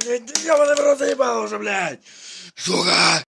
блядь ебаный в рот заебал уже блядь. Сука!